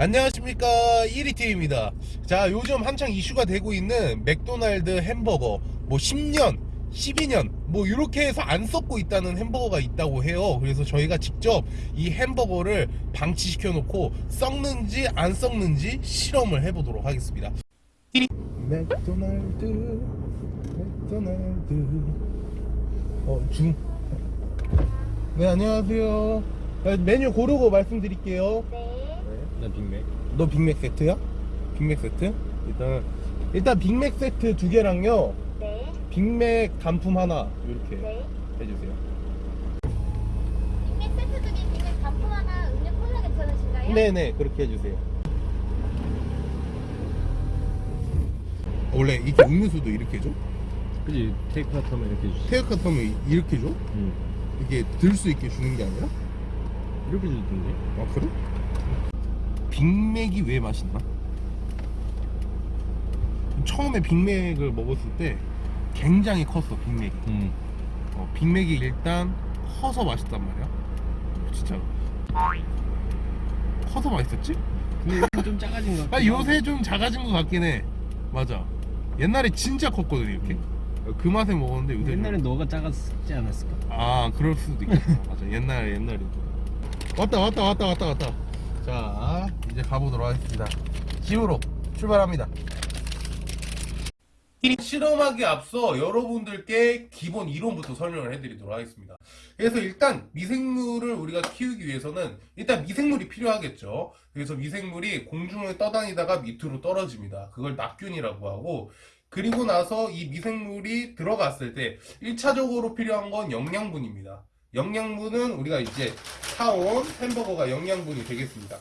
안녕하십니까. 1위팀입니다. 자 요즘 한창 이슈가 되고 있는 맥도날드 햄버거. 뭐 10년 12년 뭐 이렇게 해서 안 썩고 있다는 햄버거가 있다고 해요. 그래서 저희가 직접 이 햄버거를 방치시켜 놓고 썩는지 안 썩는지 실험을 해보도록 하겠습니다. 맥도날드 맥도날드. 어중네 안녕하세요. 아, 메뉴 고르고 말씀드릴게요 난 빅맥. 너 빅맥 세트야? 빅맥 세트? 일단 일단 빅맥 세트 두 개랑요 네, 빅맥 단품 하나 이렇게 네. 해주세요 빅맥 세트 중에 빅맥 단품 하나 음료 콜라 괜찮으신가요? 네네 그렇게 해주세요 원래 이렇게 음료수도 이렇게 줘? 그지 테이크아웃 하면 이렇게 주지. 테이크아웃 하면 이렇게 줘? 응. 이렇게 들 수 있게 주는 게 아니라? 이렇게 주던데. 아 그래? 빅맥이 왜 맛있나? 처음에 빅맥을 먹었을 때 굉장히 컸어 빅맥이 응. 어, 빅맥이 일단 커서 맛있단 말이야. 어, 진짜. 커서 맛있었지? 근데 요즘 좀 작아진 것 같아. 아 요새 좀 작아진 것 같긴 해. 맞아. 옛날에 진짜 컸거든 이렇게. 어, 그 맛에 먹었는데 요새 옛날엔 좀... 너가 작았지 않았을까? 아 그럴 수도 있겠다. 맞아. 옛날에 옛날에. 왔다 왔다 왔다 왔다 왔다. 자 가보도록 하겠습니다. 집으로 출발합니다. 실험하기 앞서 여러분들께 기본 이론부터 설명을 해드리도록 하겠습니다. 그래서 일단 미생물을 우리가 키우기 위해서는 일단 미생물이 필요하겠죠. 그래서 미생물이 공중을 떠다니다가 밑으로 떨어집니다. 그걸 낙균이라고 하고 그리고 나서 이 미생물이 들어갔을 때 1차적으로 필요한 건 영양분입니다. 영양분은 우리가 이제 사온 햄버거가 영양분이 되겠습니다.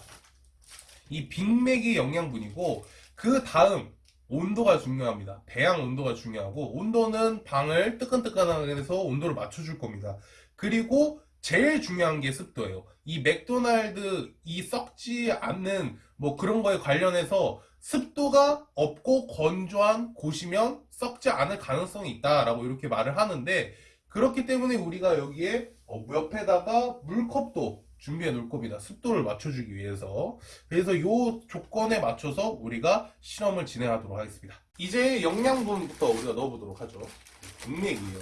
이 빅맥이 영양분이고 그 다음 온도가 중요합니다. 배양 온도가 중요하고 온도는 방을 뜨끈뜨끈하게 해서 온도를 맞춰줄 겁니다. 그리고 제일 중요한 게 습도예요. 이 맥도날드 이 썩지 않는 뭐 그런 거에 관련해서 습도가 없고 건조한 곳이면 썩지 않을 가능성이 있다라고 이렇게 말을 하는데 그렇기 때문에 우리가 여기에 어, 옆에다가 물컵도 준비해 놓을 겁니다. 습도를 맞춰주기 위해서. 그래서 이 조건에 맞춰서 우리가 실험을 진행하도록 하겠습니다. 이제 영양분부터 우리가 넣어보도록 하죠. 빅맥이에요.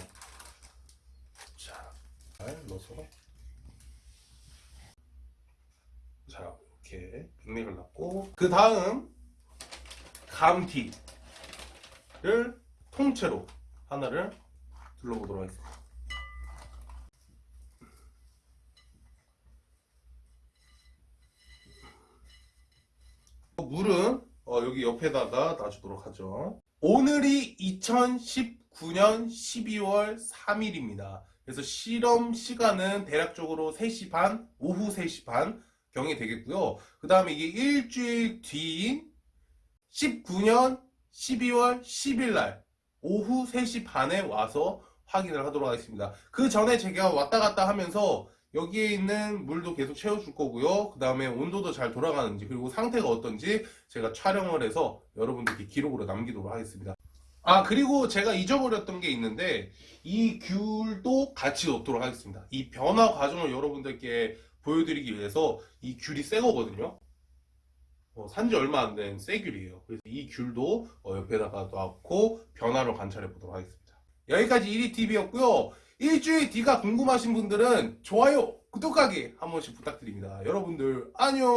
자, 잘 넣어서. 자, 이렇게 빅맥을 넣고 그 다음 감티를 통째로 하나를 둘러보도록 하겠습니다. 물은 어, 여기 옆에다가 놔주도록 하죠. 오늘이 2019년 12월 3일입니다. 그래서 실험 시간은 대략적으로 3시 반, 오후 3시 반 경이 되겠고요. 그 다음에 이게 일주일 뒤인 19년 12월 10일 날 오후 3시 반에 와서 확인을 하도록 하겠습니다. 그 전에 제가 왔다 갔다 하면서 여기에 있는 물도 계속 채워줄 거고요. 그 다음에 온도도 잘 돌아가는지 그리고 상태가 어떤지 제가 촬영을 해서 여러분들께 기록으로 남기도록 하겠습니다. 아 그리고 제가 잊어버렸던 게 있는데 이 귤도 같이 넣도록 하겠습니다. 이 변화 과정을 여러분들께 보여드리기 위해서 이 귤이 새 거거든요. 어, 산지 얼마 안 된 새 귤이에요. 그래서 이 귤도 어, 옆에다가 넣고 변화를 관찰해 보도록 하겠습니다. 여기까지 1위TV였고요. 일주일 뒤가 궁금하신 분들은 좋아요, 구독하기 한 번씩 부탁드립니다. 여러분들 안녕